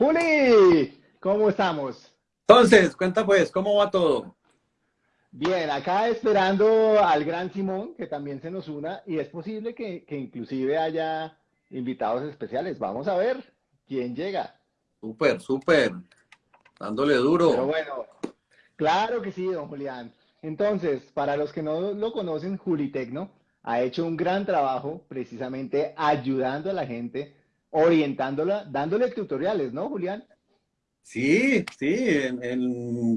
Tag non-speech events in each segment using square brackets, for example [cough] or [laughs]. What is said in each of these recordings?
Juli, ¿cómo estamos? Entonces, cuenta pues, ¿cómo va todo? Bien, acá esperando al gran Simón, que también se nos una, y es posible que, que inclusive haya invitados especiales. Vamos a ver quién llega. Súper, súper, dándole duro. Pero bueno, claro que sí, don Julián. Entonces, para los que no lo conocen, Julitecno ha hecho un gran trabajo precisamente ayudando a la gente orientándola, dándole tutoriales, ¿no, Julián? Sí, sí,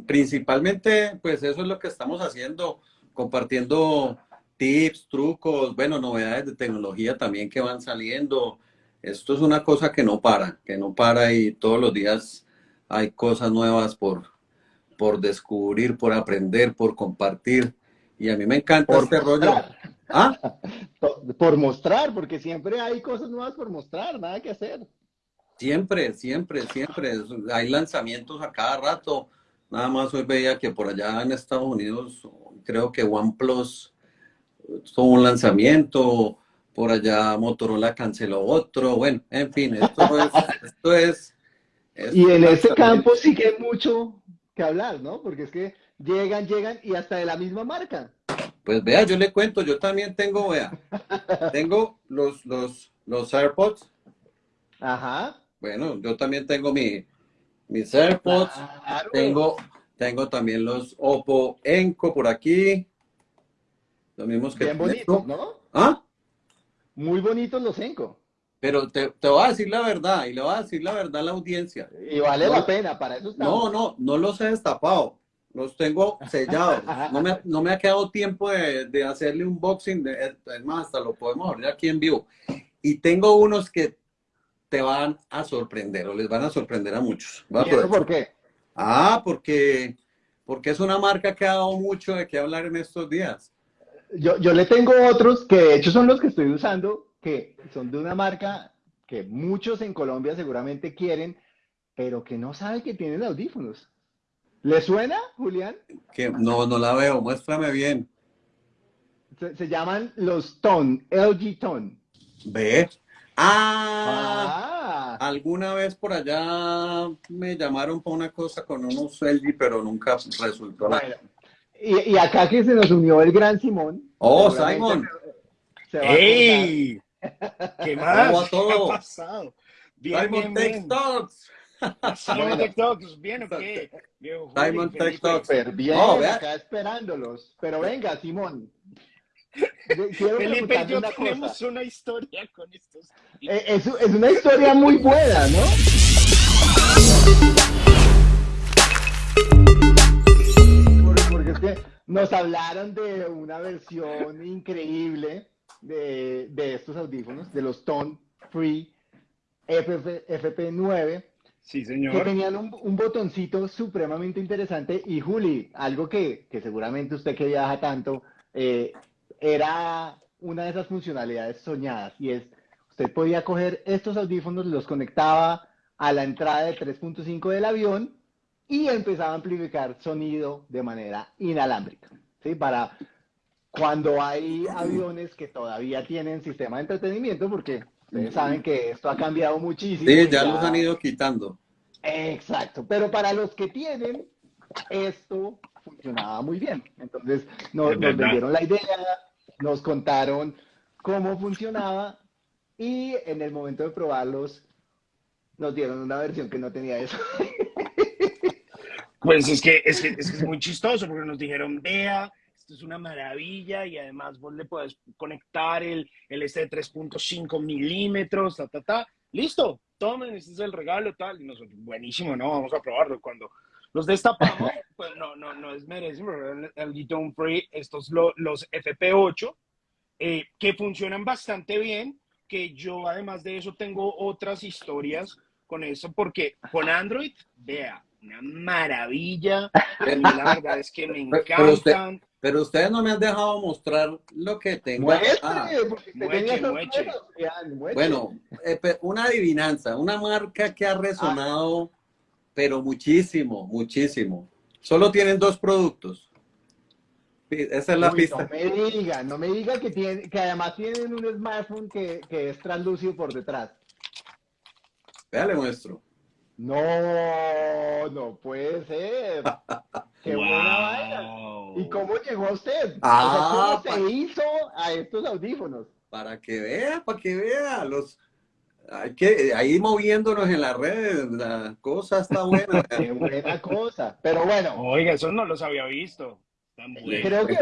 principalmente pues eso es lo que estamos haciendo, compartiendo tips, trucos, bueno, novedades de tecnología también que van saliendo. Esto es una cosa que no para, que no para y todos los días hay cosas nuevas por, por descubrir, por aprender, por compartir. Y a mí me encanta este rollo. ¿Ah? [laughs] Por mostrar, porque siempre hay cosas nuevas por mostrar, nada que hacer. Siempre, siempre, siempre. Hay lanzamientos a cada rato. Nada más hoy veía que por allá en Estados Unidos, creo que OnePlus tuvo un lanzamiento, por allá Motorola canceló otro. Bueno, en fin, esto es... [laughs] esto es, y en ese campo sí que hay mucho que hablar, ¿no? Porque es que llegan, llegan y hasta de la misma marca. Pues vea, yo le cuento, yo también tengo, vea, tengo los, los, los AirPods. Ajá. Bueno, yo también tengo mi, mis AirPods. Tengo, tengo también los Oppo Enco por aquí. Los mismos que Bien bonitos, ¿no? ¿Ah? Muy bonitos los Enco. Pero te, te, voy a decir la verdad, y le voy a decir la verdad a la audiencia. Y vale la pena, para eso estamos. No, no, no los he destapado los tengo sellados. [laughs] No me, no me ha quedado tiempo de, de hacerle un boxing, de, es más, hasta lo podemos abrir aquí en vivo. Y tengo unos que te van a sorprender, o les van a sorprender a muchos. ¿Y eso por qué? Ah, porque, porque es una marca que ha dado mucho de qué hablar en estos días. Yo, yo le tengo otros que de hecho son los que estoy usando, que son de una marca que muchos en Colombia seguramente quieren, pero que no saben que tienen audífonos. ¿Le suena, Julián? Que no, no la veo, muéstrame bien. Se, llaman los Tone, LG Tone. ¿Ve? Ah, ah, alguna vez por allá me llamaron para una cosa con unos LG, pero nunca resultó nada. Y, acá que se nos unió el gran Simón. Oh, Simon. ¡Ey! ¿Qué más? todo? ¿Qué ha pasado? Bien, Simon bien, Simon TikToks, ¿bien o qué? Simon TikToks. bien, oh, acá esperándolos. Pero venga, Simón. Felipe yo tenemos una historia con estos. Eh, es, es una historia muy buena, ¿no? Porque es que nos hablaron de una versión increíble de, de estos audífonos, de los Tone Free FP, FP9 Sí, señor. Que tenían un, botoncito supremamente interesante. Y Juli, algo que, seguramente usted que viaja tanto, eh, era una de esas funcionalidades soñadas. Y es, usted podía coger estos audífonos, los conectaba a la entrada de 3.5 del avión y empezaba a amplificar sonido de manera inalámbrica. ¿sí? Para cuando hay aviones que todavía tienen sistema de entretenimiento, porque Ustedes saben que esto ha cambiado muchísimo. Sí, ya, los han ido quitando. Exacto, pero para los que tienen, esto funcionaba muy bien. Entonces nos, nos vendieron la idea, nos contaron cómo funcionaba y en el momento de probarlos nos dieron una versión que no tenía eso. [laughs] Pues es que es, que, es, que es muy chistoso porque nos dijeron, vea, esto es una maravilla y además vos le puedes conectar el, el este de 3.5 milímetros, ta, ta, ta. Listo, tomen, este es el regalo, tal. Y nosotros, buenísimo, ¿no? Vamos a probarlo. Cuando los destapamos, [laughs] pues no, no, no es merecimiento, el, el Free, estos los FP8, eh, que funcionan bastante bien, que yo además de eso tengo otras historias con eso, porque con Android, vea, una maravilla. la verdad es que me [laughs] encantan. Pero, ustedes no me han dejado mostrar lo que tengo. Ah. Bueno, eh, una adivinanza, una marca que ha resonado, pero muchísimo, muchísimo. Solo tienen dos productos. Esa es la pista. No me diga, no me diga que, tiene, que además tienen un smartphone que, que es translúcido por detrás. Véale muestro. No, no puede ser. [laughs] Qué buena vaina. ¿Y cómo llegó a usted? Ah, ¿Cómo se hizo a estos audífonos? Para que vea, para que vea. Los, hay que, ahí moviéndonos en las redes, la cosa está buena. [laughs] Qué buena cosa. Pero bueno. Oiga, eso no los había visto. Creo que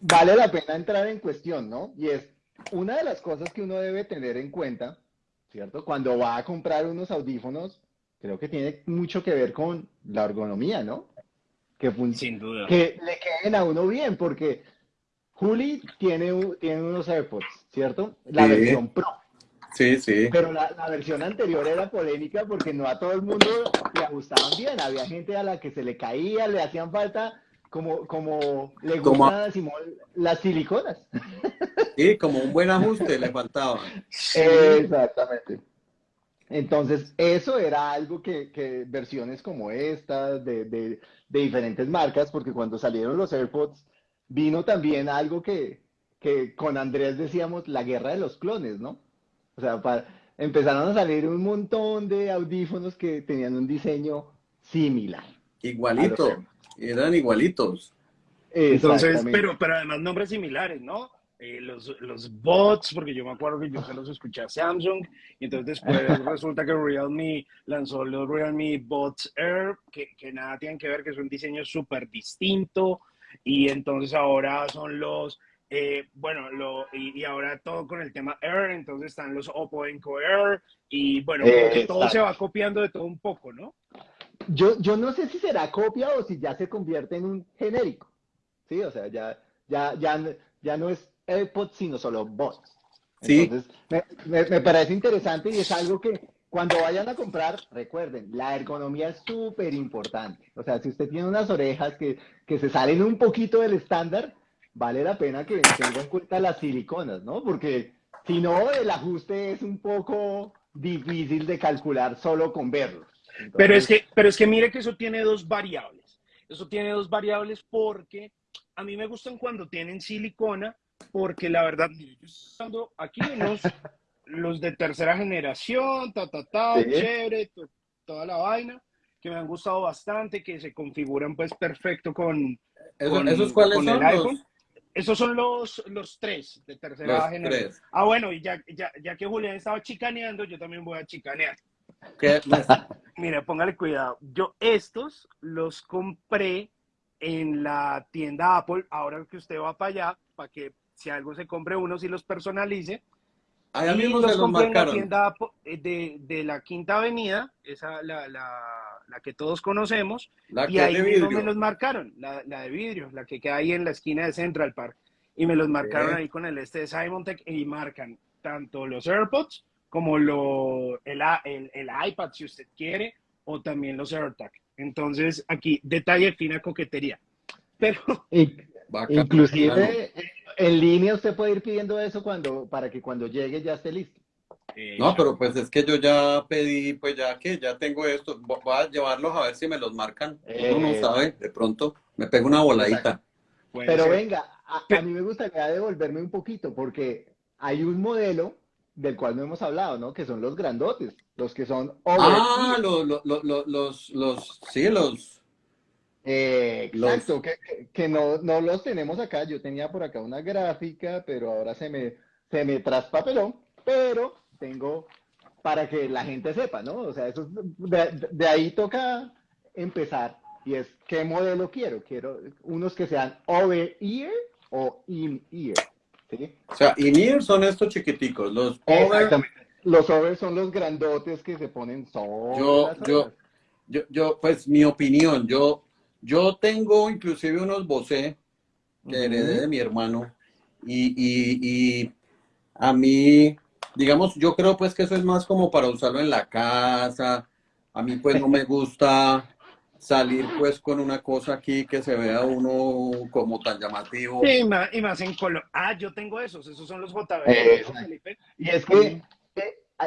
vale la pena entrar en cuestión, ¿no? Y es una de las cosas que uno debe tener en cuenta, ¿cierto? Cuando va a comprar unos audífonos, creo que tiene mucho que ver con la ergonomía, ¿no? Que, Sin duda. que le queden a uno bien, porque Juli tiene, tiene unos AirPods, ¿cierto? La Sí. versión Pro. Sí, sí. Pero la, la versión anterior era polémica porque no a todo el mundo le ajustaban bien. Había gente a la que se le caía, le hacían falta, como, como le gustan a Simón las siliconas. Sí, como un buen ajuste le faltaba. [laughs] Exactamente. Entonces, eso era algo que, que versiones como estas, de, de- de diferentes marcas, porque cuando salieron los AirPods, vino también algo que, que con Andrés decíamos la guerra de los clones, ¿no? O sea, pa- empezaron a salir un montón de audífonos que tenían un diseño similar. Igualito. Eran igualitos. Entonces, pero, pero además nombres similares, ¿no? Eh, los, los bots, porque yo me acuerdo que yo se los escuché a Samsung, y entonces después [laughs] resulta que Realme lanzó los Realme Bots Air, que, que nada tienen que ver, que es un diseño súper distinto, y entonces ahora son los, eh, bueno, lo, y, y ahora todo con el tema Air, entonces están los Oppo Enco Air, y bueno, que todo se va copiando de todo un poco, ¿no? Yo, yo no sé si será copia o si ya se convierte en un genérico. Sí, o sea, ya, ya, ya, ya no es AirPods, sino solo bots. Sí. Entonces, me, me- me parece interesante y es algo que cuando vayan a comprar, recuerden, la ergonomía es súper importante. O sea, si usted tiene unas orejas que, que se salen un poquito del estándar, vale la pena que tenga en cuenta las siliconas, ¿no? Porque si no, el ajuste es un poco difícil de calcular solo con verlos. Pero es que, pero es que mire que eso tiene dos variables. Eso tiene dos variables porque a mí me gustan cuando tienen silicona, porque la verdad, mire, yo estoy usando aquí unos, [laughs] los de tercera generación, ta, ta, ta, Sí. chévere, to- toda la vaina, que me han gustado bastante, que se configuran pues perfecto con, Eso- con- ¿Esos cuáles con son el los? iPhone. Esos son los, los tres de tercera Los generación. tres. Ah, bueno, y ya, ya, ya que Julián estaba chicaneando, yo también voy a chicanear. ¿Qué? [laughs] Mire, póngale cuidado. Yo estos los compré en la tienda Apple. Ahora que usted va para allá, para que si algo se compre uno, si los personalice. Allá y mismo los se los compré en la marcaron. tienda eh, de, de la Quinta Avenida, esa la, la, la que todos conocemos. La y ahí de mismo me los marcaron, la, la de vidrio, la que queda ahí en la esquina de Central Park. Y me los marcaron Ok. ahí con el este de Simon Tech y marcan tanto los AirPods como lo, el, a- el, el iPad, si usted quiere, o también los AirTag. Entonces, aquí, detalle fina coquetería. Pero. Inclusive en línea usted puede ir pidiendo eso cuando, para que cuando llegue ya esté listo. No, pero pues es que yo ya pedí, pues ya que ya tengo esto, vo- voy a llevarlos a ver si me los marcan. Uno no Eh. sabe, de pronto me pego una voladita. Pero ser. venga, a, mí me gustaría devolverme un poquito porque hay un modelo del cual no hemos hablado, ¿no? Que son los grandotes, los que son over Ah, los, los, los, los, sí, los, Eh, los- exacto, que, que- que no, no los tenemos acá. Yo tenía por acá una gráfica, pero ahora se me, se me traspapeló, pero tengo para que la gente sepa, ¿no? O sea, eso es- de, de ahí toca empezar y es qué modelo quiero. Quiero unos que sean over ear o in ear. ¿sí? o sea, in-ear son estos chiquiticos, los over, Exactamente. Los over son los grandotes que se ponen sobre Yo- yo- yo, yo, pues mi opinión, yo, yo tengo inclusive unos Bose que heredé de mi hermano y, y, y a mí, digamos, yo creo pues que eso es más como para usarlo en la casa, a mí pues no me [laughs] gusta salir pues con una cosa aquí que se vea uno como tan llamativo. Sí, y más, y más en color. Ah, yo tengo esos, esos son los JB. Eh. Y es que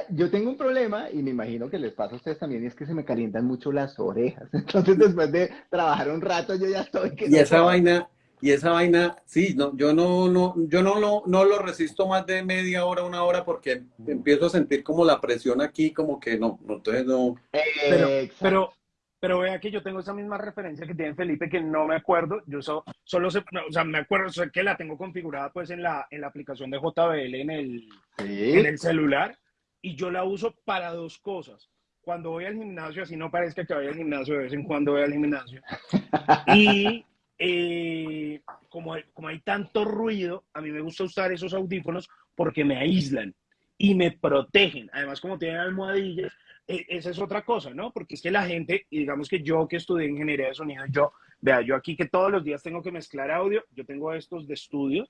yo tengo un problema, y me imagino que les pasa a ustedes también, y es que se me calientan mucho las orejas. [laughs] Entonces, después de trabajar un rato, yo ya estoy que Y no esa vaina, y esa vaina, sí, no, yo no, no, yo no, no, no lo resisto más de media hora, una hora, porque empiezo a sentir como la presión aquí, como que no, no entonces no. Pero, pero, pero vea que yo tengo esa misma referencia que tiene Felipe, que no me acuerdo, yo solo sé, o sea, me acuerdo, sé que la tengo configurada pues en la, en la aplicación de JBL en el, en el celular, y yo la uso para dos cosas. Cuando voy al gimnasio, así no parezca que vaya al gimnasio, de vez en cuando voy al gimnasio. [laughs] Y eh, como, hay, como hay tanto ruido, a mí me gusta usar esos audífonos porque me aíslan y me protegen. Además, como tienen almohadillas, e, esa es otra cosa, ¿no? Porque es que la gente, y digamos que yo que estudié ingeniería de sonido, yo, vea, yo aquí que todos los días tengo que mezclar audio, yo tengo estos de estudio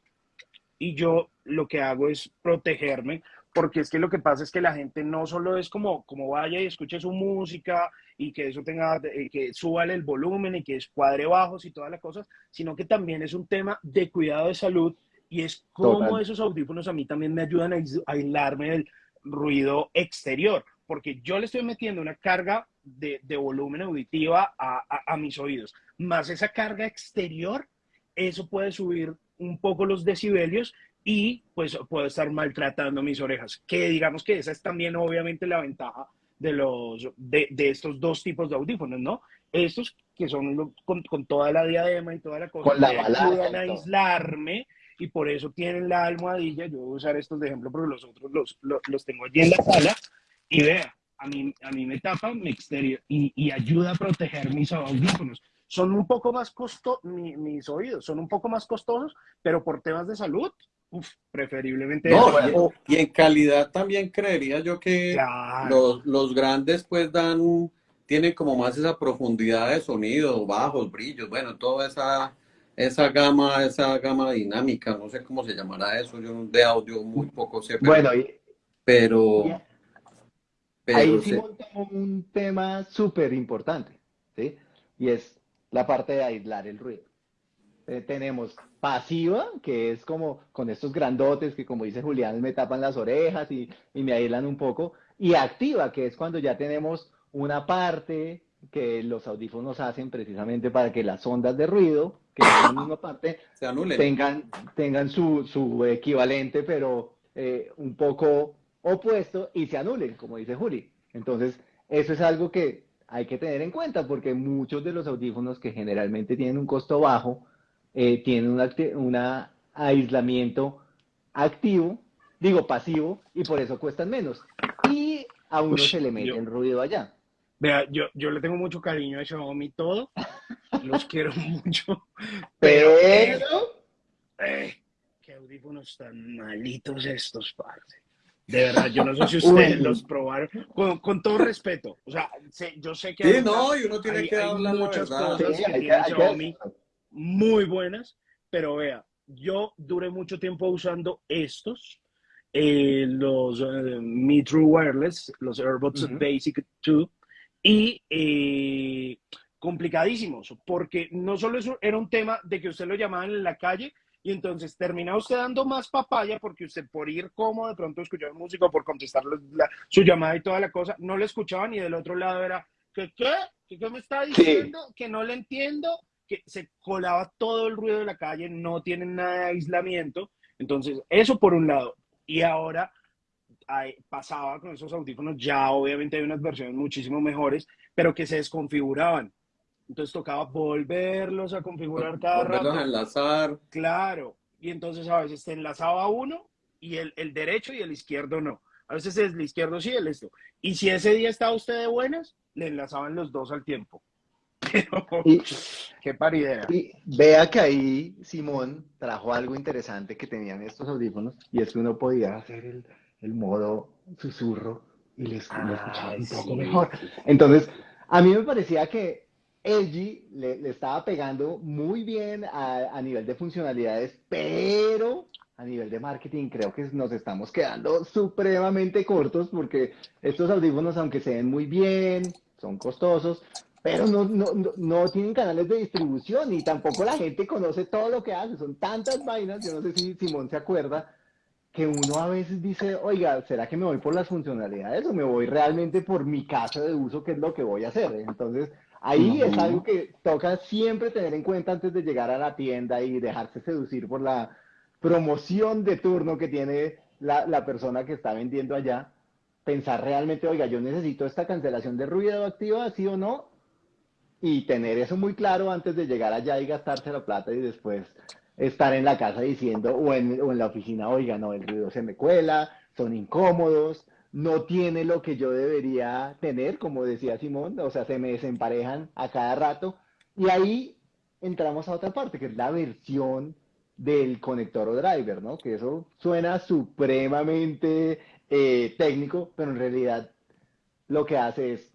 y yo lo que hago es protegerme porque es que lo que pasa es que la gente no solo es como, como vaya y escuche su música y que eso tenga, eh, que suba el volumen y que escuadre bajos y todas las cosas, sino que también es un tema de cuidado de salud y es como esos audífonos a mí también me ayudan a aislarme del ruido exterior, porque yo le estoy metiendo una carga de, de volumen auditiva a, a, a mis oídos, más esa carga exterior, eso puede subir un poco los decibelios y pues puedo estar maltratando mis orejas, que digamos que esa es también obviamente la ventaja de, los, de, de estos dos tipos de audífonos, ¿no? Estos que son con, con, toda la diadema y toda la cosa, con la ayudan a aislarme y por eso tienen la almohadilla. Yo voy a usar estos de ejemplo porque los otros los, los, los tengo allí en la sala y vea, a mí, a mí me tapa mi exterior y, y ayuda a proteger mis audífonos son un poco más costosos, mi, mis oídos son un poco más costosos, pero por temas de salud, uf, preferiblemente. No, y, en calidad también creería yo que los, los, grandes pues dan, tienen como más esa profundidad de sonido, bajos, brillos, bueno, toda esa, esa gama, esa gama dinámica, no sé cómo se llamará eso, yo de audio muy poco sé. Pero, bueno, pero, pero ahí sí montamos un tema súper importante, ¿sí? Y es la parte de aislar el ruido. Eh, tenemos pasiva, que es como con estos grandotes que como dice Julián me tapan las orejas y, y, me aíslan un poco, y activa, que es cuando ya tenemos una parte que los audífonos hacen precisamente para que las ondas de ruido, que son la misma parte, [coughs] Se anulen. tengan, tengan su, su equivalente, pero eh, un poco opuesto y se anulen, como dice Juli. Entonces, eso es algo que hay que tener en cuenta porque muchos de los audífonos que generalmente tienen un costo bajo eh, tienen un aislamiento activo, digo pasivo, y por eso cuestan menos. Y a uno se le mete el ruido allá. Vea, yo, yo le tengo mucho cariño a Xiaomi todo, [laughs] los quiero mucho, pero... Eh, qué audífonos tan malitos estos, parce. De verdad, yo no sé si ustedes los probaron. Con, con, todo respeto. O sea, sé, yo sé que. Sí, hay, no, y uno tiene hay, que hablar muchas cosas sí, que tiene Xiaomi muy buenas, pero vea, yo duré mucho tiempo usando estos, eh, los uh, Mi True Wireless, los AirBots uh -huh. Basic 2, y eh, complicadísimos, porque no solo eso era un tema de que usted lo llamaban en la calle, y entonces termina usted dando más papaya porque usted por ir como de pronto escuchar música, por contestar la, su llamada y toda la cosa, no le escuchaban y del otro lado era, ¿qué qué? ¿Qué, me está diciendo? Sí. Que no le entiendo, que se colaba todo el ruido de la calle, no tienen nada de aislamiento. Entonces, eso por un lado. Y ahora hay, pasaba con esos audífonos, ya obviamente hay unas versiones muchísimo mejores, pero que se desconfiguraban. Entonces tocaba volverlos a configurar cada volverlos rato. a enlazar. Claro. Y entonces a veces se enlazaba uno y el, el, derecho y el izquierdo no. A veces es el izquierdo sí, el esto. Y si ese día estaba usted de buenas, le enlazaban los dos al tiempo. [laughs] Pero, y, qué paridera. Y vea que ahí Simón trajo algo interesante que tenían estos audífonos y es que uno podía hacer el, el modo susurro y les, ah, escuchaba un poco sí. mejor. Entonces, a mí me parecía que LG le, le estaba pegando muy bien a, a, nivel de funcionalidades, pero a nivel de marketing creo que nos estamos quedando supremamente cortos porque estos audífonos, aunque se ven muy bien, son costosos, pero no, no, no, tienen canales de distribución y tampoco la gente conoce todo lo que hace. Son tantas vainas, yo no sé si Simón se acuerda, que uno a veces dice, oiga, ¿será que me voy por las funcionalidades o me voy realmente por mi caso de uso, que es lo que voy a hacer? Entonces, ahí es algo que toca siempre tener en cuenta antes de llegar a la tienda y dejarse seducir por la promoción de turno que tiene la, la persona que está vendiendo allá. Pensar realmente, oiga, yo necesito esta cancelación de ruido activa, sí o no, y tener eso muy claro antes de llegar allá y gastarse la plata y después estar en la casa diciendo o en, o en la oficina, oiga, no, el ruido se me cuela, son incómodos, no tiene lo que yo debería tener, como decía Simón, o sea, se me desemparejan a cada rato. Y ahí entramos a otra parte, que es la versión del conector o driver, ¿no? Que eso suena supremamente eh, técnico, pero en realidad lo que hace es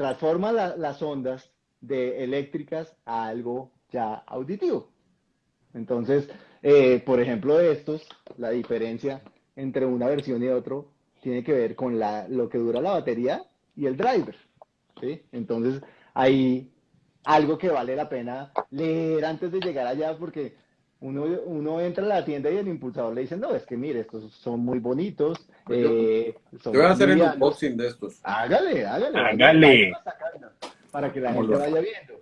transforma la, las ondas de eléctricas a algo ya auditivo. Entonces, eh, por ejemplo, estos, la diferencia entre una versión y otro tiene que ver con la, lo que dura la batería y el driver. ¿sí? Entonces, hay algo que vale la pena leer antes de llegar allá porque uno, uno entra a la tienda y el impulsador le dice, no, es que mire, estos son muy bonitos. Eh, son Yo voy a hacer el livianos". unboxing de estos. Hágale, hágale. Hágale. Para que la gente lo- vaya viendo.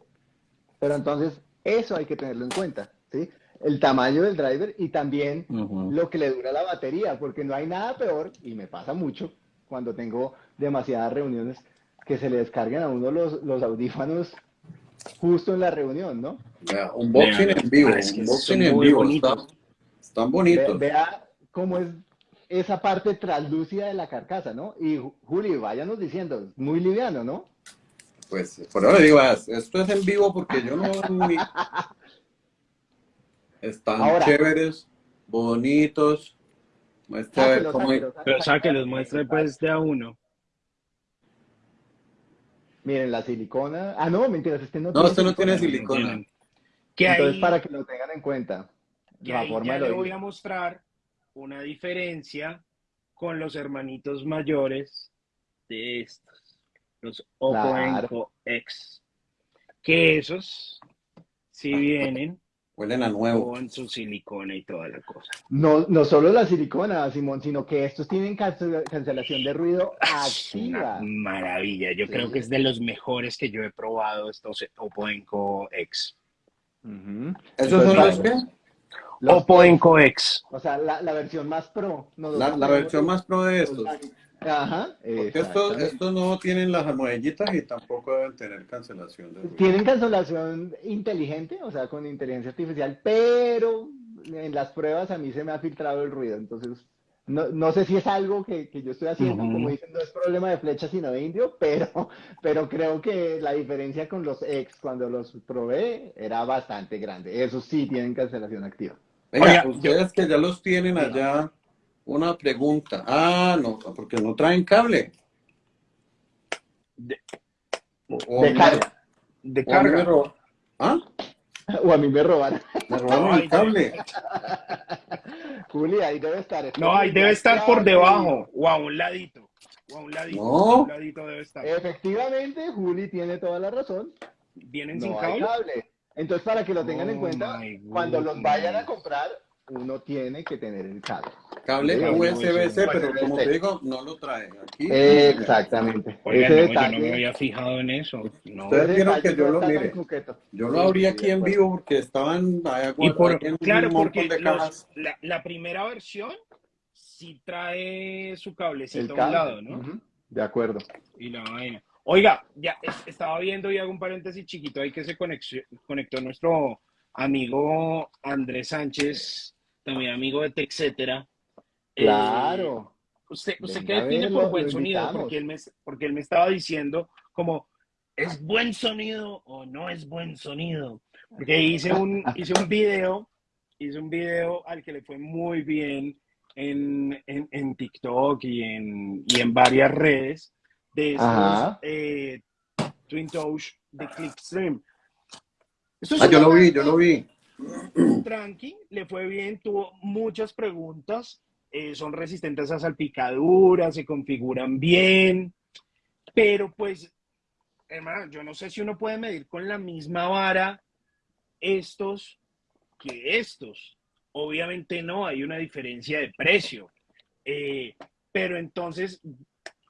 Pero entonces, eso hay que tenerlo en cuenta, ¿sí? El tamaño del driver y también Ujú. lo que le dura la batería, porque no hay nada peor, y me pasa mucho cuando tengo demasiadas reuniones, que se le descarguen a uno los, los audífonos justo en la reunión, ¿no? Vea, unboxing en vivo, es que unboxing en vivo. bonitos. está- están Ve- bonitos. vea cómo es esa parte translúcida de la carcasa, ¿no? Y Juli, váyanos diciendo, muy liviano, ¿no? Pues por ahora digo, ah, esto es en vivo porque yo no. [laughs] ni- Están Ahora. chéveres, bonitos. Muestra a ver Sáquelo, cómo. sáquelo, Pero sáquelo. sáquelos, muestre pues de a uno. Miren, la silicona. Ah, no, mentiras, este no No, este no tiene silicona. Entonces, para que lo tengan en cuenta. que La ahí forma ya de le voy a mostrar una diferencia con los hermanitos mayores de estos, los Oppo Claro. Enco X. Que esos sí [laughs] vienen Huelen a nuevo. con su silicona y toda la cosa. No, no solo la silicona, Simón, sino que estos tienen cance- cancelación de ruido Es una activa. maravilla. Yo Sí. creo que es de los mejores que yo he probado estos Oppo Enco X. Ujú. ¿Esos Entonces, son los que? Los- Oppo Enco X. O sea, la, la versión más pro. no La, la versión más pro de estos. Ajá. Porque estos, estos no tienen las almohadillitas y tampoco deben tener cancelación de. Tienen cancelación inteligente, o sea, con inteligencia artificial, pero en las pruebas a mí se me ha filtrado el ruido. Entonces, no, no sé si es algo que, que yo estoy haciendo, Ujú. como dicen, no es problema de flecha sino de indio, pero, pero creo que la diferencia con los ex cuando los probé era bastante grande. Esos sí tienen cancelación activa. Venga, Oiga, ustedes que ya los tienen allá, una pregunta. Ah, no, porque no traen cable. De- O- o De me- carga. De carga. ¿Ah? [laughs] O a mí me roban. Me robaron el cable. [laughs] Juli, ahí debe estar. No, ahí debe estar por debajo o a un ladito. O a un ladito. No. A un ladito debe estar. Efectivamente, Juli tiene toda la razón. ¿Vienen sin No hay cable? cable. Entonces, para que lo tengan en Oh cuenta, cuando los vayan a comprar, uno tiene que tener el cable. Cable USB-C, USB. pero como te digo, no lo traen aquí. Exactamente. Oiga, Ese no, detalle, yo no me había fijado en eso. No. Ustedes vieron que yo lo mire. Yo lo abrí aquí en vivo porque estaban Y por, claro, porque los- la, la primera versión sí trae su cablecito a un cable. lado, ¿no? De acuerdo. Y la vaina. Oiga, ya es- estaba viendo y hago un paréntesis chiquito ahí que se conectó nuestro amigo Andrés Sánchez, también amigo de TechCetera. Eh, Claro. ¿Usted, usted Venga, qué verlo, por buen sonido? Porque él, me, porque él me estaba diciendo como, ¿es buen sonido o no es buen sonido? Porque hice un, hice un video, hice un video al que le fue muy bien en, en, en TikTok y en, y en varias redes de estos Ajá. eh, Twin Touch de Clickstream. Esto es Ah, yo lo vi, yo lo vi. [coughs] tranqui, le fue bien, tuvo muchas preguntas, eh, son resistentes a salpicaduras, se configuran bien, pero pues, hermano, yo no sé si uno puede medir con la misma vara estos que estos. Obviamente no, hay una diferencia de precio. Eh, pero entonces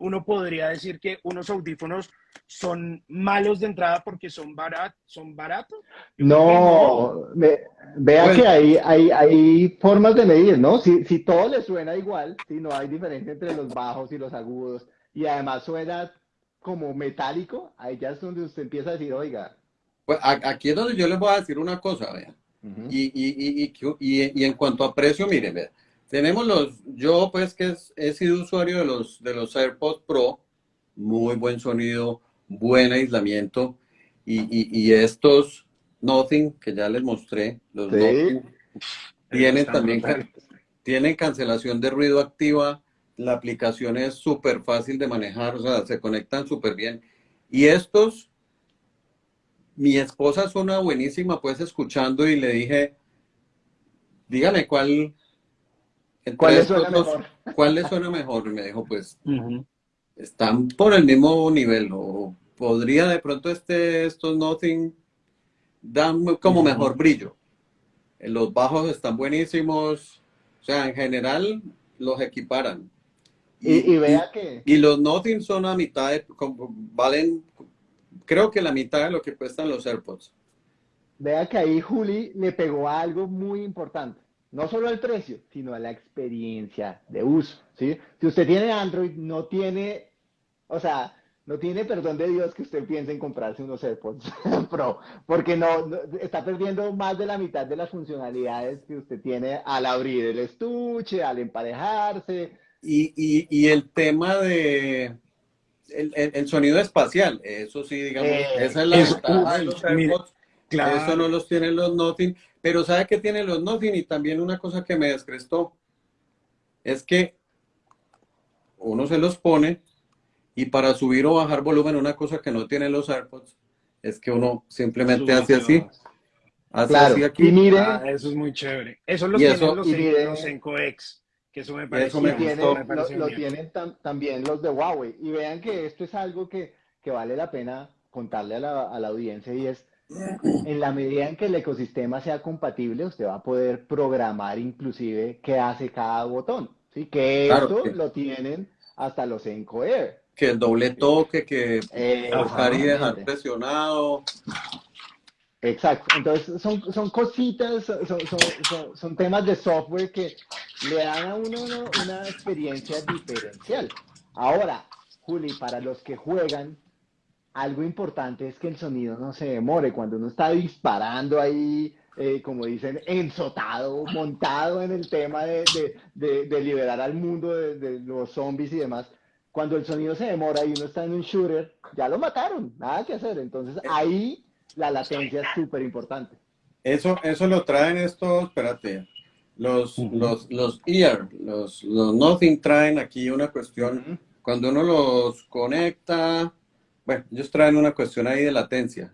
uno podría decir que unos audífonos son malos de entrada porque son, barat, son baratos. No, vea pues que hay, hay, hay, formas de medir, ¿no? Si, si todo le suena igual, si no hay diferencia entre los bajos y los agudos, y además suena como metálico, ahí ya es donde usted empieza a decir, oiga. Pues aquí es donde yo les voy a decir una cosa, vea. y, y, y, y, en cuanto a precio, miren, vea. Tenemos los, yo pues que he sido usuario de los, de los AirPods Pro, muy buen sonido, buen aislamiento, y, estos Nothing, que ya les mostré, los Nothing, tienen también, tienen cancelación de ruido activa, la aplicación es súper fácil de manejar, o sea, se conectan súper bien. Y estos, mi esposa suena buenísima, pues escuchando y le dije, dígame cuál, ¿Cuál le suena mejor? [laughs] ¿Cuál le suena mejor? Y me dijo, pues, están por el mismo nivel, o podría de pronto este, estos Nothing dan como mejor brillo. Los bajos están buenísimos, o sea, en general los equiparan. Y, vea que... Y los Nothing son a mitad, de, valen, creo que la mitad de lo que cuestan los AirPods. Vea que ahí Juli le pegó algo muy importante no solo el precio, sino a la experiencia de uso, ¿sí? Si usted tiene Android, no tiene, o sea, no tiene perdón de Dios que usted piense en comprarse unos AirPods [laughs] Pro, porque no, está perdiendo más de la mitad de las funcionalidades que usted tiene al abrir el estuche, al emparejarse. Y, el tema de el, sonido espacial, eso sí, digamos, eh, esa es la ventaja de los AirPods. Eso no los tienen los Nothing. Pero ¿sabe qué tiene los Nothing? Y también una cosa que me descrestó es que uno se los pone y para subir o bajar volumen, una cosa que no tienen los AirPods es que uno simplemente hace así. Hace así aquí. Y mire, ah, eso es muy chévere. Eso lo tienen los, los Encoex, que eso me parece me lo, tienen también los de Huawei. Y vean que esto es algo que, que vale la pena contarle a la, a la audiencia y es en la medida en que el ecosistema sea compatible, usted va a poder programar inclusive qué hace cada botón. ¿sí? Que esto lo tienen hasta los Enco Air. Que el doble toque, que tocar y dejar presionado. Exacto. Entonces son, son cositas, son, son, son, temas de software que le dan a uno una experiencia diferencial. Ahora, Juli, para los que juegan, algo importante es que el sonido no se demore. Cuando uno está disparando ahí, eh, como dicen, ensotado, montado en el tema de, liberar al mundo de, los zombies y demás, cuando el sonido se demora y uno está en un shooter, ya lo mataron, nada que hacer. Entonces ahí la latencia es súper importante. Eso, eso lo traen estos, espérate, los, los, los ear, los, los nothing traen aquí una cuestión, cuando uno los conecta, bueno, ellos traen una cuestión ahí de latencia.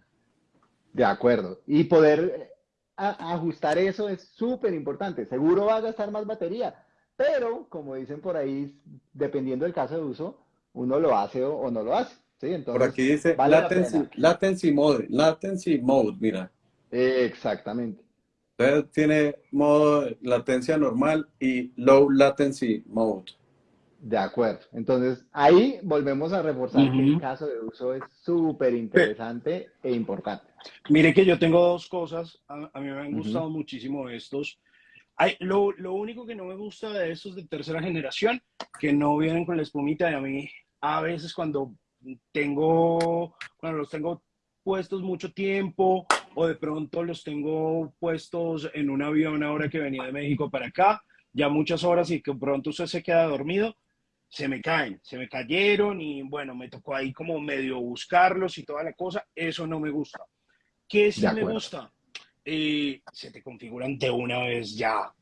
De acuerdo. Y poder ajustar eso es súper importante. Seguro va a gastar más batería, pero como dicen por ahí, dependiendo del caso de uso, uno lo hace o, no lo hace. ¿sí? Entonces, por aquí dice latency, latency, mode, latency mode, mira. Exactamente. Entonces tiene modo latencia normal y low latency mode. De acuerdo. Entonces, ahí volvemos a reforzar que el caso de uso es súper interesante e importante. Mire que yo tengo dos cosas. A, mí me han gustado muchísimo estos. Hay, lo, lo, único que no me gusta de estos de tercera generación, que no vienen con la espumita. Y a mí, a veces cuando tengo, cuando los tengo puestos mucho tiempo o de pronto los tengo puestos en un avión ahora que venía de México para acá, ya muchas horas y que pronto usted se queda dormido, se me caen, se me cayeron y bueno, me tocó ahí como medio buscarlos y toda la cosa, eso no me gusta. ¿Qué sí me gusta? Eh, se te configuran de una vez ya.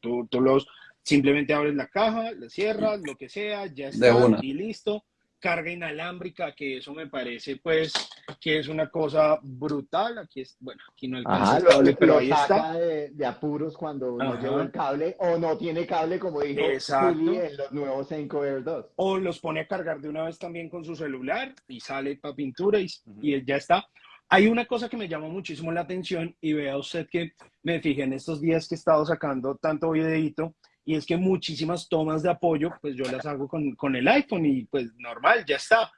Tú, tú, los simplemente abres la caja, la cierras, lo que sea, ya está y listo carga inalámbrica, que eso me parece pues que es una cosa brutal. Aquí es, bueno, aquí no alcanza el cable, pero ahí está. De, apuros cuando no lleva el cable o no tiene cable, como dijo Juli en los nuevos Enco Air 2. O los pone a cargar de una vez también con su celular y sale para pintura y, y ya está. Hay una cosa que me llama muchísimo la atención y vea usted que me fijé en estos días que he estado sacando tanto videito y es que muchísimas tomas de apoyo, pues yo las hago con, con el iPhone y pues normal, ya está.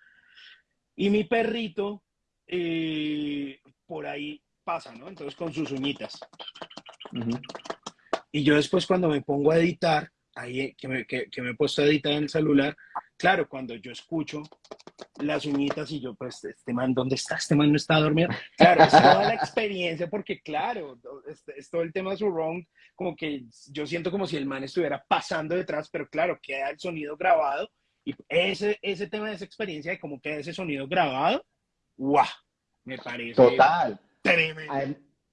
Y mi perrito eh, por ahí pasa, ¿no? Entonces con sus uñitas. Y yo después cuando me pongo a editar, ahí que me, que, que me he puesto a editar en el celular, claro, cuando yo escucho las uñitas y yo, pues, este man, ¿dónde está? Este man no está dormido. Claro, es toda la experiencia, porque claro, es, es, todo el tema de su wrong, como que yo siento como si el man estuviera pasando detrás, pero claro, queda el sonido grabado y ese, ese tema de esa experiencia de cómo queda ese sonido grabado, ¡guau! Me parece Total. tremendo.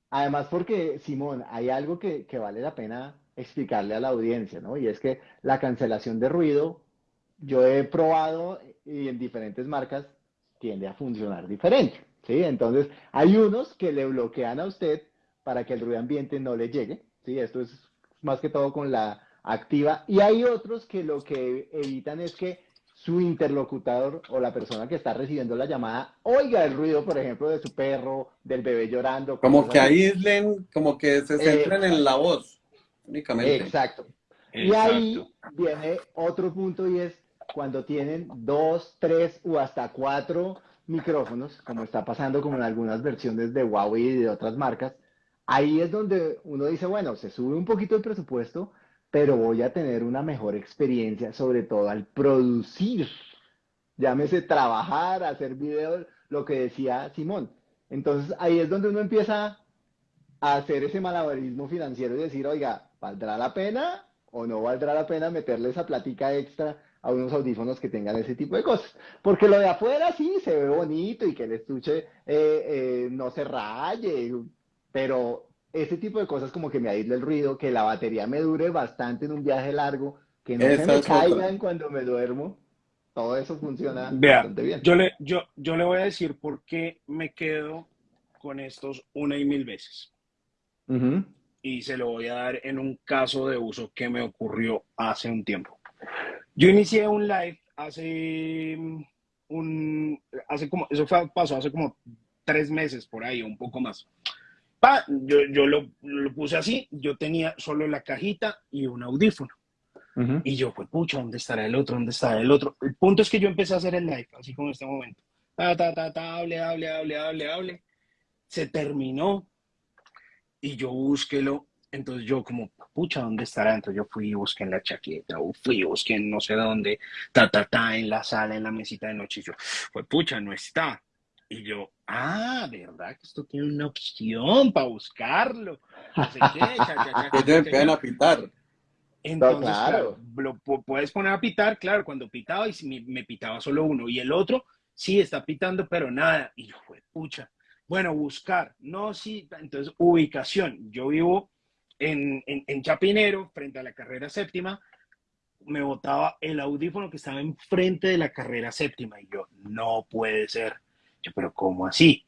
Además, porque, Simón, hay algo que, que vale la pena explicarle a la audiencia, ¿no? Y es que la cancelación de ruido, yo he probado y en diferentes marcas tiende a funcionar diferente, ¿sí? Entonces, hay unos que le bloquean a usted para que el ruido ambiente no le llegue, ¿sí? Esto es más que todo con la activa. Y hay otros que lo que evitan es que su interlocutor o la persona que está recibiendo la llamada oiga el ruido, por ejemplo, de su perro, del bebé llorando. Como que aíslen, como que se centren eh, en la voz únicamente. Exacto. Exacto. Y ahí viene otro punto y es cuando tienen dos, tres o hasta cuatro micrófonos, como está pasando como en algunas versiones de Huawei y de otras marcas, ahí es donde uno dice, bueno, se sube un poquito el presupuesto, pero voy a tener una mejor experiencia, sobre todo al producir. Llámese trabajar, hacer videos, lo que decía Simón. Entonces ahí es donde uno empieza a hacer ese malabarismo financiero y decir, oiga, ¿valdrá la pena o no valdrá la pena meterle esa platica extra a unos audífonos que tengan ese tipo de cosas. Porque lo de afuera sí se ve bonito y que el estuche eh, eh, no se raye, pero ese tipo de cosas como que me aísle el ruido, que la batería me dure bastante en un viaje largo, que no Esa se me caigan cuando me duermo, todo eso funciona Vea, bastante bien. Yo le, yo, yo le voy a decir por qué me quedo con estos una y mil veces. Uh -huh. Y se lo voy a dar en un caso de uso que me ocurrió hace un tiempo. Yo inicié un live hace un, hace como, eso fue, pasó hace como tres meses por ahí, un poco más. Pa, yo, yo lo, lo, puse así, yo tenía solo la cajita y un audífono. Uh -huh. Y yo, pues, pucha, ¿dónde estará el otro? ¿Dónde estará el otro? El punto es que yo empecé a hacer el live, así como en este momento. Ta, ta, ta, ta, hable, hable, hable, hable, hable. Se terminó y yo búsquelo entonces yo como, pucha, ¿dónde estará? Entonces yo fui y busqué en la chaqueta, o fui y busqué en no sé dónde, ta, ta, ta, en la sala, en la mesita de noche. Y yo, pues pucha, no está. Y yo, ah, ¿verdad que esto tiene una opción para buscarlo? No sé qué, cha, cha, cha, cha, [laughs] cha, cha. a pitar. Entonces, claro. claro, lo puedes poner a pitar, claro, cuando pitaba y me, me, pitaba solo uno. Y el otro, sí, está pitando, pero nada. Y yo, fue pucha. Bueno, buscar. No, sí. Entonces, ubicación. Yo vivo en, en, en, Chapinero, frente a la carrera séptima, me botaba el audífono que estaba enfrente de la carrera séptima. Y yo, no puede ser. Yo, pero ¿cómo así?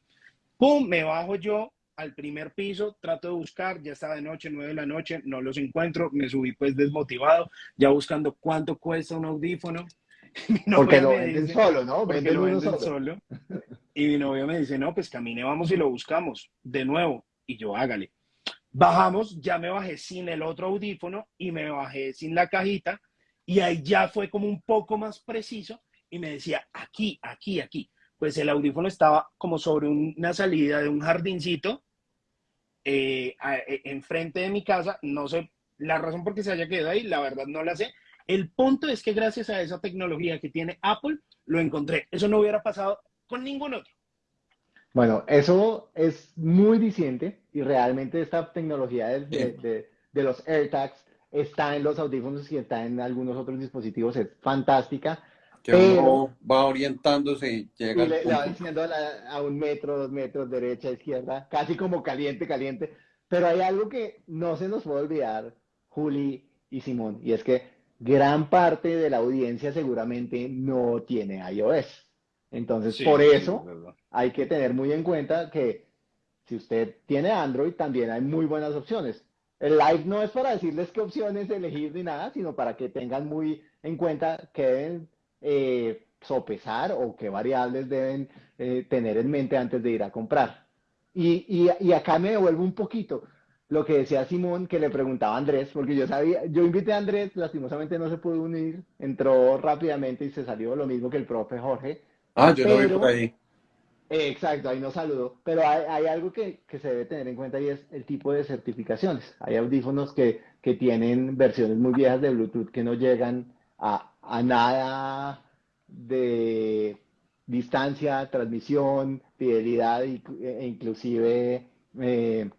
Pum, me bajo yo al primer piso, trato de buscar, ya estaba de noche, nueve de la noche, no los encuentro, me subí pues desmotivado, ya buscando cuánto cuesta un audífono. [laughs] porque lo venden dice, solo, ¿no? Venden lo venden solo. solo. Y mi novio me dice, no, pues camine, vamos y lo buscamos de nuevo. Y yo, hágale. Bajamos, ya me bajé sin el otro audífono y me bajé sin la cajita y ahí ya fue como un poco más preciso y me decía, aquí, aquí, aquí. Pues el audífono estaba como sobre una salida de un jardincito eh, e, enfrente de mi casa. No sé la razón por qué se haya quedado ahí, la verdad no la sé. El punto es que gracias a esa tecnología que tiene Apple, lo encontré. Eso no hubiera pasado con ningún otro. Bueno, eso es muy diciente y realmente esta tecnología de, de, de, de, los AirTags está en los audífonos y está en algunos otros dispositivos, es fantástica. Que pero, uno va orientándose y llega. Y le, le, va diciendo a, la, a, un metro, dos metros, derecha, izquierda, casi como caliente, caliente. Pero hay algo que no se nos puede olvidar, Juli y Simón, y es que gran parte de la audiencia seguramente no tiene iOS. Entonces, sí, por eso sí, hay que tener muy en cuenta que si usted tiene Android, también hay muy buenas opciones. El live no es para decirles qué opciones elegir ni nada, sino para que tengan muy en cuenta qué deben eh, sopesar o qué variables deben eh, tener en mente antes de ir a comprar. Y, y, acá me devuelvo un poquito lo que decía Simón, que le preguntaba a Andrés, porque yo sabía, yo invité a Andrés, lastimosamente no se pudo unir, entró rápidamente y se salió lo mismo que el profe Jorge. Ah, yo lo vi por ahí. Exacto, ahí no saludo. Pero hay, algo que, se debe tener en cuenta y es el tipo de certificaciones. Hay audífonos que, tienen versiones muy viejas de Bluetooth que no llegan a, nada de distancia, transmisión, fidelidad e inclusive, eh,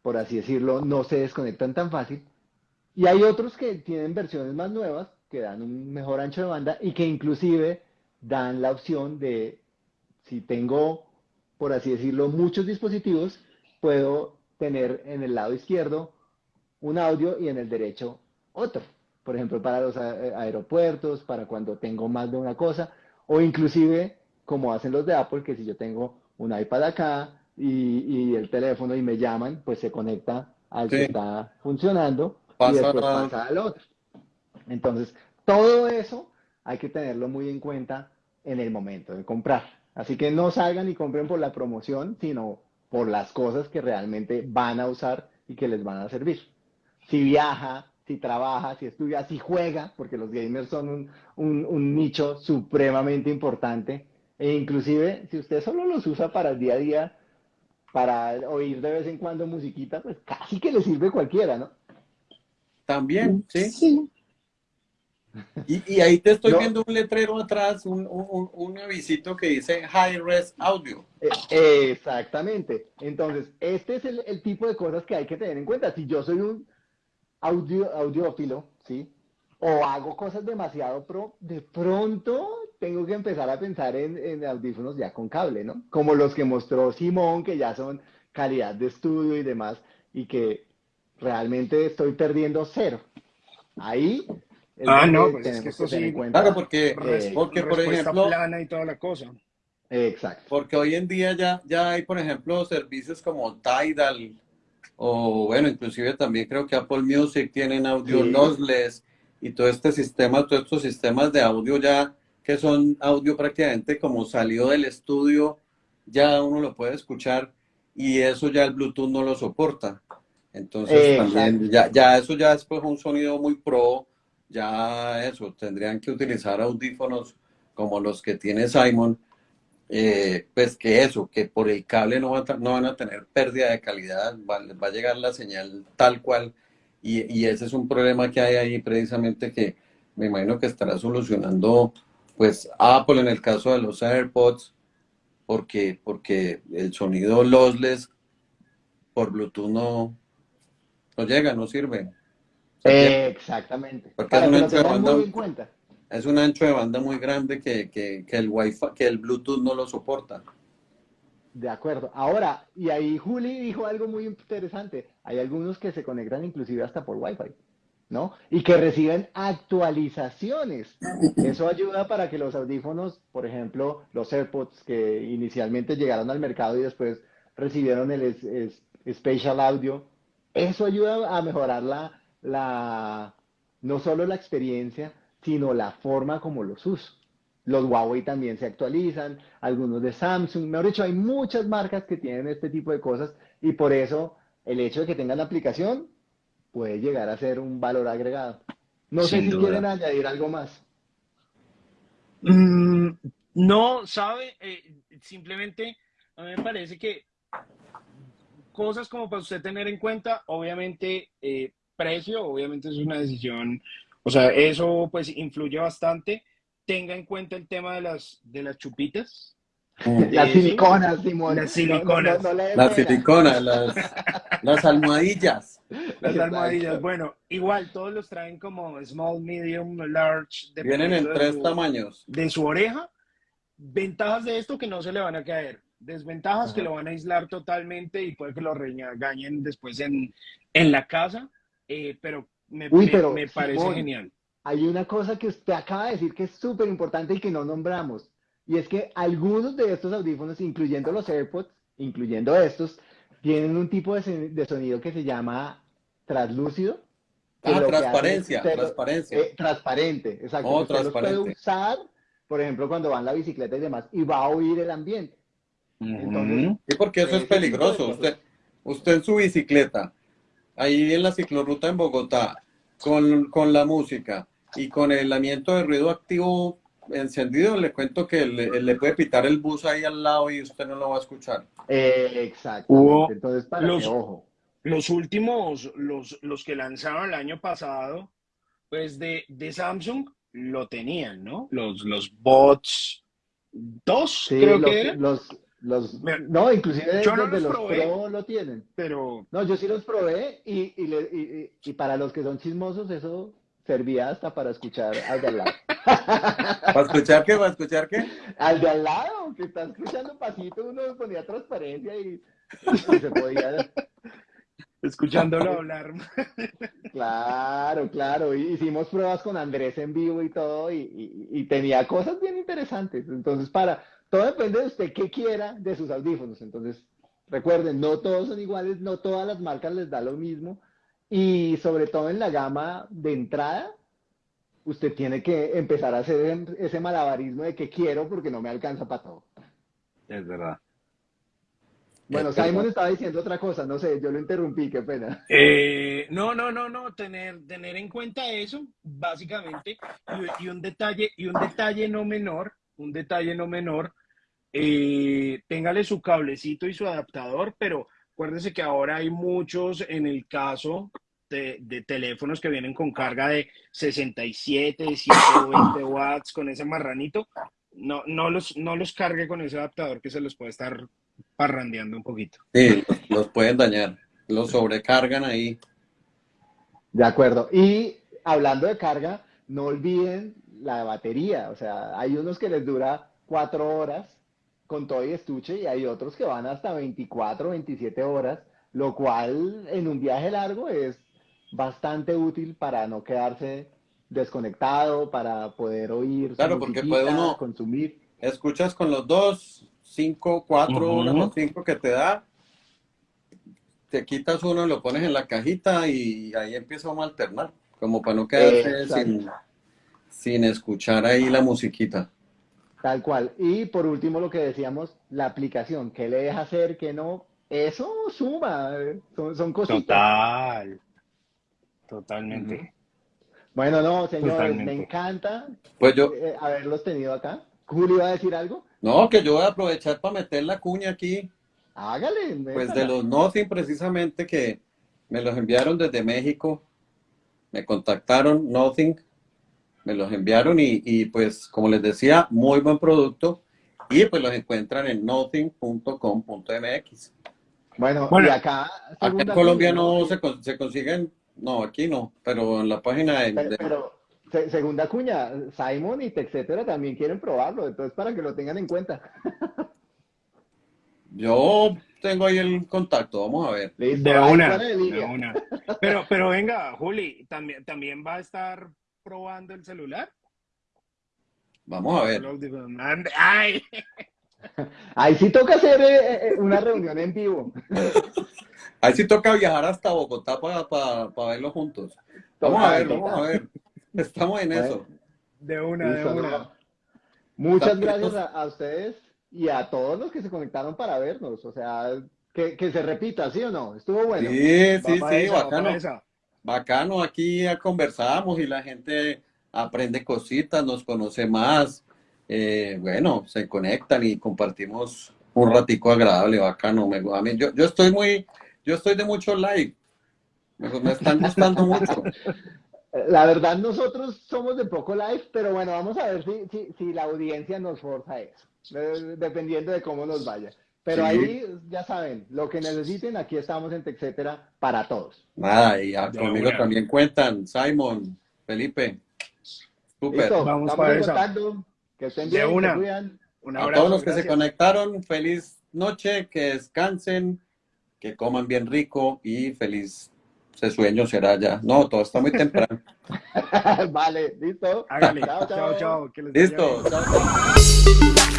por así decirlo, no se desconectan tan fácil. Y hay otros que tienen versiones más nuevas que dan un mejor ancho de banda y que inclusive dan la opción de si tengo, por así decirlo, muchos dispositivos, puedo tener en el lado izquierdo un audio y en el derecho otro. Por ejemplo, para los aeropuertos, para cuando tengo más de una cosa, o inclusive como hacen los de Apple, que si yo tengo un iPad acá y, el teléfono y me llaman, pues se conecta al que está funcionando y después pasa al otro. Entonces, todo eso hay que tenerlo muy en cuenta en el momento de comprar. Así que no salgan y compren por la promoción, sino por las cosas que realmente van a usar y que les van a servir. Si viaja, si trabaja, si estudia, si juega, porque los gamers son un, nicho supremamente importante, e inclusive si usted solo los usa para el día a día, para oír de vez en cuando musiquita, pues casi que le sirve cualquiera, ¿no? También, sí. Sí. Y, ahí te estoy viendo un letrero atrás, un, un, avisito que dice High Res Audio. Eh, exactamente. Entonces, este es el, tipo de cosas que hay que tener en cuenta. Si yo soy un audio, audiófilo, ¿sí? O hago cosas demasiado pro, de pronto tengo que empezar a pensar en, en audífonos ya con cable, ¿no? Como los que mostró Simón, que ya son calidad de estudio y demás, y que realmente estoy perdiendo cero. Ahí ah, no, pues es que esto sí. Claro, porque, porque por ejemplo. plana y toda la cosa. Exacto. Porque hoy en día ya, ya hay, por ejemplo, servicios como Tidal, o bueno, inclusive también creo que Apple Music tienen audio lossless y todo este sistema, todos estos sistemas de audio ya que son audio prácticamente como salió del estudio, ya uno lo puede escuchar y eso ya el Bluetooth no lo soporta. Entonces también ya, ya eso ya es pues un sonido muy pro ya eso, tendrían que utilizar audífonos como los que tiene Simon, eh, pues que eso, que por el cable no, no van a tener pérdida de calidad, va, va a llegar la señal tal cual, y, y, ese es un problema que hay ahí precisamente que me imagino que estará solucionando pues Apple en el caso de los AirPods, porque, porque el sonido lossless por Bluetooth no, no llega, no sirve exactamente. Porque es un, ancho de banda, es un ancho de banda muy grande que, que, que, el Wi-Fi, que el Bluetooth no lo soporta. De acuerdo. Ahora, y ahí Juli dijo algo muy interesante. Hay algunos que se conectan inclusive hasta por Wi-Fi, ¿no? Y que reciben actualizaciones. Eso ayuda para que los audífonos, por ejemplo, los AirPods que inicialmente llegaron al mercado y después recibieron el Spatial Audio, eso ayuda a mejorar la, la, no solo la experiencia, sino la forma como los uso. Los Huawei también se actualizan, algunos de Samsung, mejor dicho, hay muchas marcas que tienen este tipo de cosas y por eso el hecho de que tengan la aplicación puede llegar a ser un valor agregado. No sé si quieren añadir algo más. Mm, no, sabe, eh, simplemente a mí me parece que cosas como para usted tener en cuenta, obviamente eh, precio, obviamente es una decisión, o sea, eso pues influye bastante. Tenga en cuenta el tema de las, de las chupitas. Las siliconas, Simón. Las siliconas. las siliconas, las, almohadillas. Las almohadillas. Bueno, igual todos los traen como small, medium, large. Vienen en tres tamaños. De su oreja. Ventajas de esto que no se le van a caer. Desventajas que lo van a aislar totalmente y puede que lo regañen después en, en la casa. Eh, pero, me, me, parece genial. Hay una cosa que usted acaba de decir que es súper importante y que no nombramos, y es que algunos de estos audífonos, incluyendo los AirPods, incluyendo estos, tienen un tipo de, sonido que se llama translúcido. Ah, transparencia, transparencia. Eh, transparente, exacto. Oh, transparente. puede usar, por ejemplo, cuando va en la bicicleta y demás, y va a oír el ambiente. Entonces, Sí, porque eso es tipo de peligroso. Usted, usted en su bicicleta, ahí en la ciclorruta en Bogotá, con, con la música y con el aislamiento de ruido activo encendido, le cuento que le, le puede pitar el bus ahí al lado y usted no lo va a escuchar. eh. Hubo Entonces, para los- que ojo. Los últimos, los, los que lanzaron el año pasado, pues de, de Samsung lo tenían, ¿no? Los, los bots 2, Sí, creo los, que era, los, los- Me- no, inclusive Yo no los los probé. Pro lo tienen. pero No, yo sí los probé y, y, le- y- y- y para los que son chismosos eso servía hasta para escuchar al de al lado. [laughs] ¿Para escuchar qué? ¿Para escuchar qué? Al de al lado, que está escuchando pasito, uno ponía transparencia y, y se podía. escuchándolo [laughs] hablar. [laughs] Claro, claro. Hicimos pruebas con Andrés en vivo y todo, y, y- y tenía cosas bien interesantes. Entonces, para, todo depende de usted qué quiera de sus audífonos. Entonces, recuerden, no todos son iguales, no todas las marcas les da lo mismo. Y sobre todo en la gama de entrada, usted tiene que empezar a hacer ese malabarismo de que quiero porque no me alcanza para todo. Es verdad. Bueno, verdad. Simon estaba diciendo otra cosa, no sé, yo lo interrumpí, qué pena. Eh, no, no, no, no, tener, tener en cuenta eso, básicamente, y, y un detalle, y un detalle no menor, un detalle no menor, eh, téngale su cablecito y su adaptador, pero acuérdese que ahora hay muchos en el caso de, de teléfonos que vienen con carga de 67, 120 watts con ese marranito, no, no los, no los cargue con ese adaptador que se los puede estar parrandeando un poquito. Sí, los, los pueden dañar. Los sobrecargan ahí. De acuerdo. Y hablando de carga, no olviden la batería. O sea, hay unos que les dura cuatro horas con todo y estuche y hay otros que van hasta 24, 27 horas, lo cual en un viaje largo es bastante útil para no quedarse desconectado, para poder oír su Claro, porque puede uno- consumir. Escuchas con los dos, cinco, cuatro horas o cinco que te da. Te quitas uno, lo pones en la cajita y ahí empieza uno a alternar. Como para no quedarse Exacto. sin, sin escuchar ahí la musiquita. Tal cual. Y por último, lo que decíamos, la aplicación, qué le deja hacer, qué no, eso suma, eh, son, son cositas. Total. Totalmente. Bueno, no, señores, Totalmente. me encanta Pues yo, eh, haberlos tenido acá. Julio iba a decir algo. no, que yo voy a aprovechar para meter la cuña aquí. Hágale. Pues de los Nothing precisamente que me los enviaron desde México, me contactaron Nothing, me los enviaron y, y, pues como les decía, muy buen producto y pues los encuentran en nothing.com.mx. Bueno, Bueno, y acá, Acá en Colombia no se, con- se consiguen, no, aquí no, pero en la página de, Pero, de- pero, se- segunda cuña, Simon y etcétera también quieren probarlo, entonces para que lo tengan en cuenta. [laughs] yo tengo ahí el contacto, vamos a ver. Listo, De una, de una. [laughs] Pero, pero venga, Juli, ¿también, también va a estar probando el celular? Vamos a ver. ¡Ay! [laughs] Ahí sí toca hacer eh, eh, una reunión en vivo. [laughs] Ahí sí toca viajar hasta Bogotá para verlo juntos. Vamos a ver, vamos a ver. Estamos en eso. De una, de una. Muchas gracias a, a ustedes y a todos los que se conectaron para vernos. O sea, que, que se repita, ¿sí o no? Estuvo bueno. Sí, sí, sí, esa, bacano. Bacano, aquí conversamos y la gente aprende cositas, nos conoce más. Eh, bueno, se conectan y compartimos un ratico agradable, bacano. Me, a mí, yo, yo estoy muy, yo estoy de mucho live. Me, me están gustando mucho. [laughs] La verdad, nosotros somos de poco live, pero bueno, vamos a ver si, si, si la audiencia nos forza eso, dependiendo de cómo nos vaya. Pero Sí. ahí, ya saben, lo que necesiten, aquí estamos en Texetera para todos. Nada, y a- De conmigo también cuentan, Simon, Felipe. Súper. Listo, Vamos para contacto. Que estén De bien, una. se cuidan. Un A todos los que se conectaron, feliz noche, que descansen, que coman bien rico y feliz ese sueño será ya. No, todo está muy temprano. [laughs] [laughs] vale, listo. Hágale. Chao, Chao, que les Listo, chao, chao.